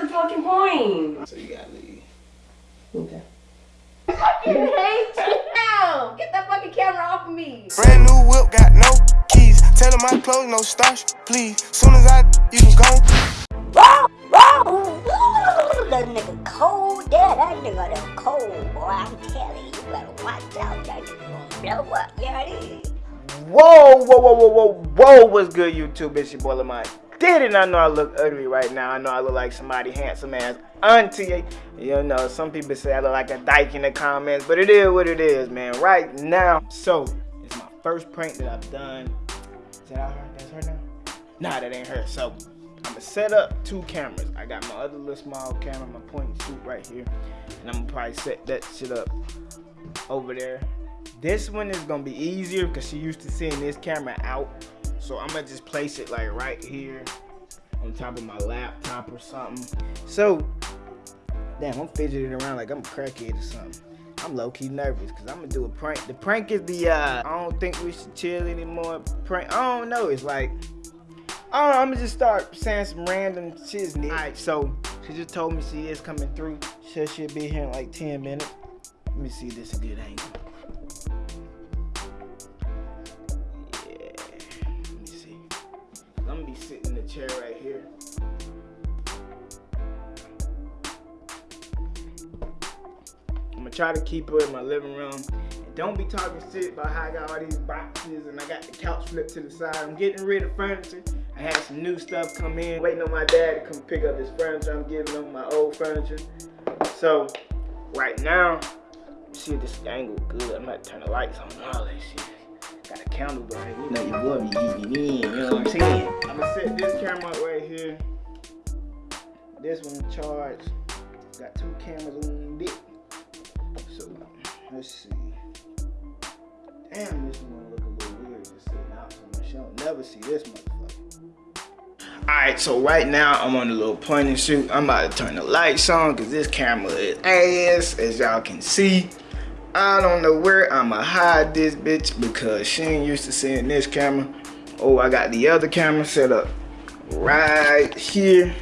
to the fucking point. So you gotta leave. Okay. fucking hate you now. Get that fucking camera off of me. Brand new whip, got no keys. Tell him my clothes, no starch, please. Soon as I, you can go. That nigga cold, yeah, that nigga done cold, boy. I'm telling you, you better watch out. That nigga gonna blow up, yeah, it is. Whoa, whoa, whoa, whoa, whoa, whoa, what's good, YouTube? It's your boy Lamont. Did not I know I look ugly right now? I know I look like somebody handsome ass auntie. You know, some people say I look like a dyke in the comments, but it is what it is, man. Right now, so it's my first prank that I've done. Is that her? That's her now? Nah, that ain't her. So I'm gonna set up two cameras. I got my other little small camera, my point and shoot right here, and I'm gonna probably set that shit up over there. This one is gonna be easier because she used to seeing this camera out. So I'm gonna just place it like right here on top of my laptop or something. So, damn, I'm fidgeting around like I'm a crackhead or something. I'm low-key nervous because I'm gonna do a prank. The prank is the, uh, I don't think we should chill anymore prank. I don't know, it's like, I don't know, I'm gonna just start saying some random shit. Alright, so she just told me she is coming through. She should be here in like 10 minutes. Let me see this a good angle. I'm gonna be sitting in the chair right here. I'm gonna try to keep her in my living room. Don't be talking shit about how I got all these boxes and I got the couch flipped to the side. I'm getting rid of furniture. I had some new stuff come in. Waiting on my dad to come pick up this furniture. I'm giving him my old furniture. So, right now, see if this angle good. I'm about to turn the lights on all that shit. Got a candle burning. You know your boy be eating in. You know what I'm saying? I'm gonna set this camera up right here. This one charged. Got two cameras on it. So let's see. Damn, this one look a little weird just sitting out so much. You'll never see this motherfucker. Alright, so right now I'm on a little point and shoot. I'm about to turn the lights on because this camera is ass, as y'all can see. I don't know where I'ma hide this bitch because she ain't used to seeing this camera. Oh, I got the other camera set up right here.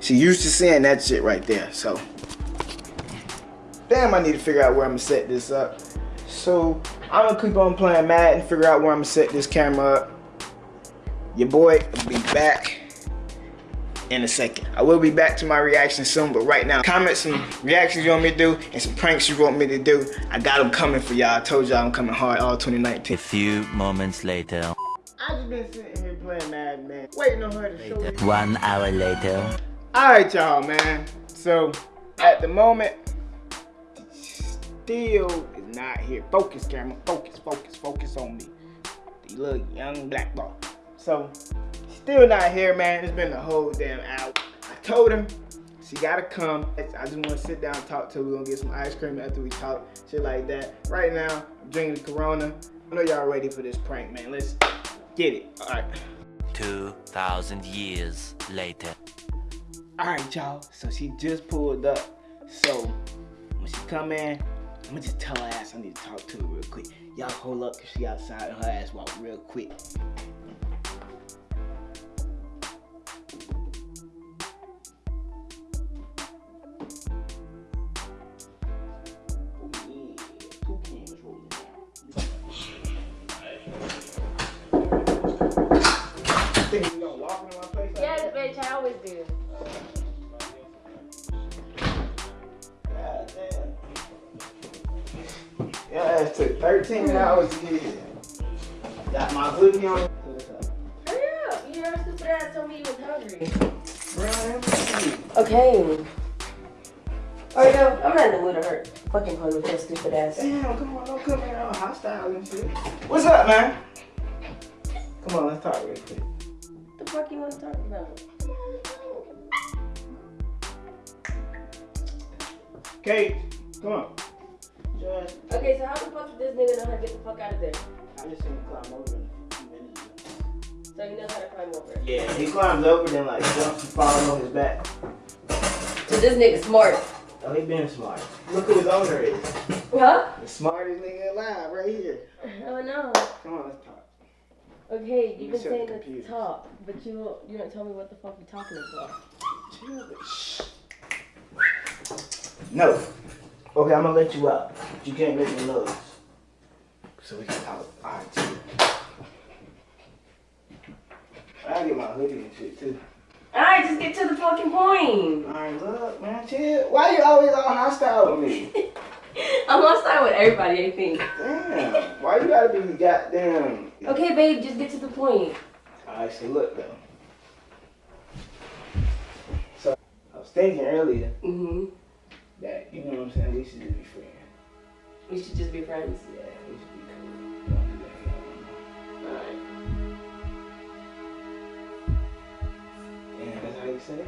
She used to seeing that shit right there, so. Damn, I need to figure out where I'm gonna set this up. So, I'm gonna keep on playing Madden, figure out where I'm gonna set this camera up. Your boy will be back in a second. I will be back to my reaction soon, but right now, comment some reactions you want me to do and some pranks you want me to do. I got them coming for y'all. I told y'all I'm coming hard all 2019. A few moments later. I just been sitting here playing Madden, waiting on her to show me. One hour later. Alright, y'all, man. So, at the moment, still is not here. Focus, camera. Focus, focus, focus on me. The little young black boy. So, still not here, man. It's been the whole damn hour. I told him she gotta come. I just wanna sit down and talk to her. We're gonna get some ice cream after we talk, shit like that. Right now, I'm drinking the Corona. I know y'all ready for this prank, man. Let's get it. All right. 2,000 years later. All right, y'all. So she just pulled up. So when she come in, I'm gonna just tell her ass I need to talk to her real quick. Y'all hold up, cause she outside and her ass walk real quick. Always do. God damn. Yeah, it took 13 hours to get here. Got my hoodie on. Hurry up. You never stupid ass told me you was hungry. Okay. Oh, Alright, yo, I'm not in the mood to hurt. Fucking play with your stupid ass. Damn, come on, don't come here all hostile and shit. What's up, man? Come on, let's talk real quick. What the fuck you want to talk about? Kate, come on. Just, Okay, so how the fuck did this nigga know how to get the fuck out of there? I just seen him climb over in a few minutes. So he knows how to climb over. Yeah, he climbs over, then like jumps and falls on his back. So this nigga smart. Oh, he been smart. Look who his owner is. Huh? The smartest nigga alive, right here. Oh no. Come on, let's talk. Okay, You you've been shut the saying computer. to talk, but you you don't tell me what the fuck you're talking about. No. Okay, I'm gonna let you out. But you can't make me noise. So we can talk. Alright, chill. I get my hoodie and shit too. Alright, just get to the fucking point. Alright, look, man, chill. Why you always all hostile with me? I'm on side with everybody, I think. Damn. Why you gotta be goddamn? Okay, babe, just get to the point. Alright, so look though. So I was thinking earlier Mm-hmm. that you know what I'm saying. We should just be friends. We should just be friends. Yeah, we should be cool. We don't do that no more. Alright. Damn, that's how you say it.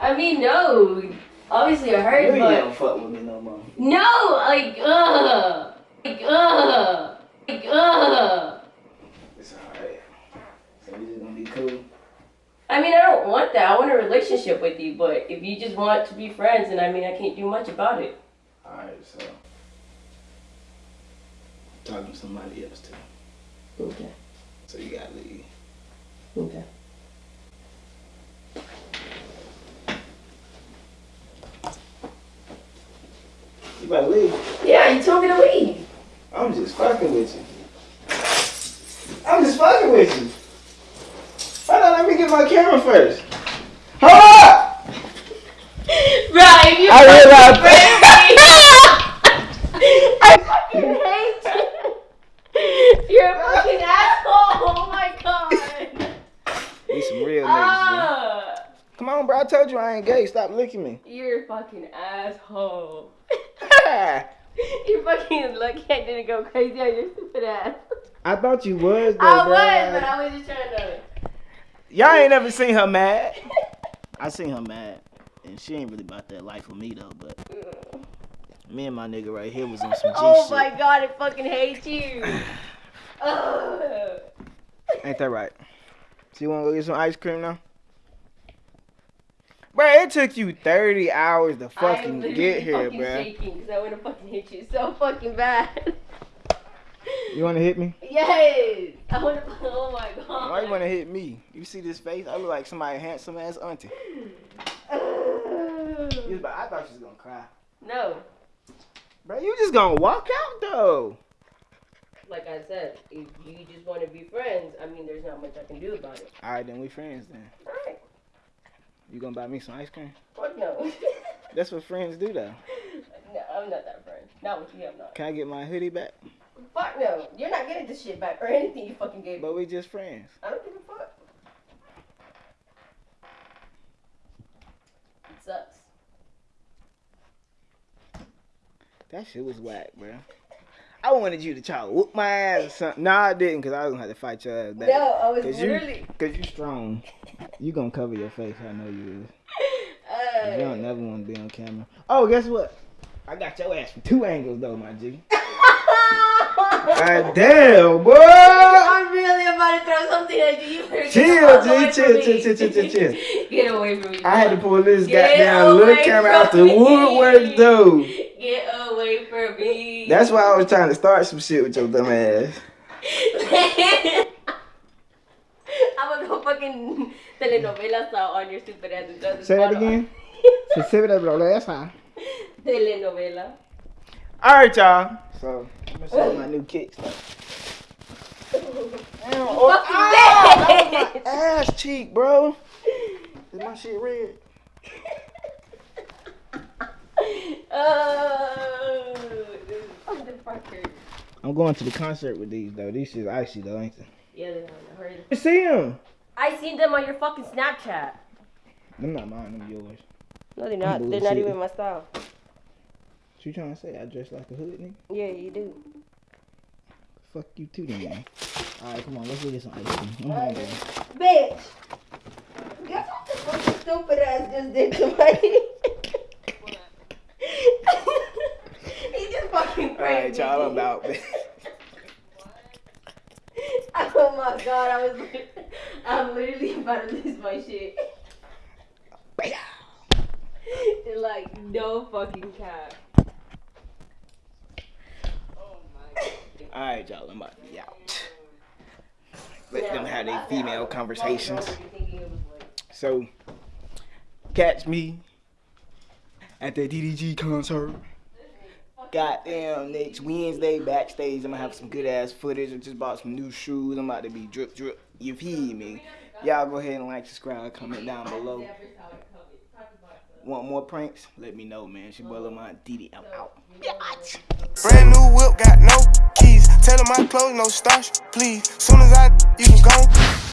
I mean, no. Obviously, I heard, You but don't fuck with me no more. no, like, ugh, like, ugh, like, ugh. It's alright. So we just gonna be cool. I mean, I don't want that. I want a relationship with you, but if you just want to be friends, then I mean, I can't do much about it. Alright, so talking to somebody else too. Okay. So you gotta leave. Okay. You better leave. Yeah, you told me to leave. I'm just fucking with you. I'm just fucking with you. Hold on, let me get my camera first. Hold up! Right, if you I realized I fucking hate you. You're a fucking asshole. Oh my god. We some real niggas. Ah, Come on, bro. I told you I ain't gay. Stop licking me. you're a fucking asshole. You're fucking lucky I didn't go crazy on your stupid ass. I thought you was, though, I was, but I was just trying to. Y'all ain't never seen her mad. I seen her mad, and she ain't really about that life with me though. But me and my nigga right here was on some G Oh shit. my god, I fucking hate you. Ain't that right? So you wanna go get some ice cream now? Bro, it took you 30 hours to fucking get here, fucking bro. shaking because I want to fucking hit you so fucking bad. You wanna hit me? yes. I want to. Oh my god. Why you wanna hit me? You see this face? I look like somebody handsome ass auntie. You was I thought you was gonna cry. no. Bro, you just gonna walk out though. Like I said, if you just want to be friends, I mean, there's not much I can do about it. Alright, then we friends then. Alright. You gonna buy me some ice cream? Fuck no. That's what friends do though. no, I'm not that friend. Not with you, I'm not. Can I get my hoodie back? Fuck no. You're not getting this shit back or anything you fucking gave me. But we just friends. I don't give a fuck. It sucks. That shit was whack, bro. I wanted you to try to whoop my ass or something. No, I didn't, cause I was gonna have to fight your ass back. No, I was Cause you, literally. cause you strong. You gonna cover your face. I know you is. Uh, You don't never want to be on camera. Oh, guess what? I got your ass from two angles though, my G. God damn, boy. I'm really about to throw something at you. You better get Chill, the fuck away G. Chill, chill, chill, chill, chill, chill. Get away from me. I had to pull this Get goddamn little camera out the woodwork, though. Get away from me. That's why I was trying to start some shit with your dumb ass. I'm gonna go fucking telenovelas out on your stupid ass. and Say that bottle. again. Say that last time. Telenovela. All right, y'all. So I'm gonna show my new kicks. Though. Damn, oh, Fucking ah, that was my ass cheek, bro. Is my shit red? Oh, this motherfucker. I'm going to the concert with these though. These shit's icy though, ain't they? Yeah, they're not hurry. You see them? I seen them on your fucking Snapchat. Them not mine. Them yours. No, they're not. They're not even my style. What you trying to say? I dress like a hood nigga? Yeah, you do. Fuck you too, then. man. All right, come on. Let's go get some ice cream. I'm hungry. Bitch! Guess what the fucking stupid ass just did to my He just fucking All pranked right, me. y'all. I'm out. Oh my god, I was I'm literally about to lose my shit. like no fucking cap. Oh All right, y'all. I'm about to be out. Let them have their female conversations. So, Catch me at the DDG concert. Goddamn, next Wednesday backstage, I'm gonna have some good ass footage. I just bought some new shoes. I'm about to be drip drip. You feel me? Y'all go ahead and like, subscribe, comment down below. Want more pranks? Let me know, man. It's your boy Lamont Didi. I'm out. Biatch. Brand new whip, got no keys. Tell 'em my clothes, no starch, please. Soon as I, you can go.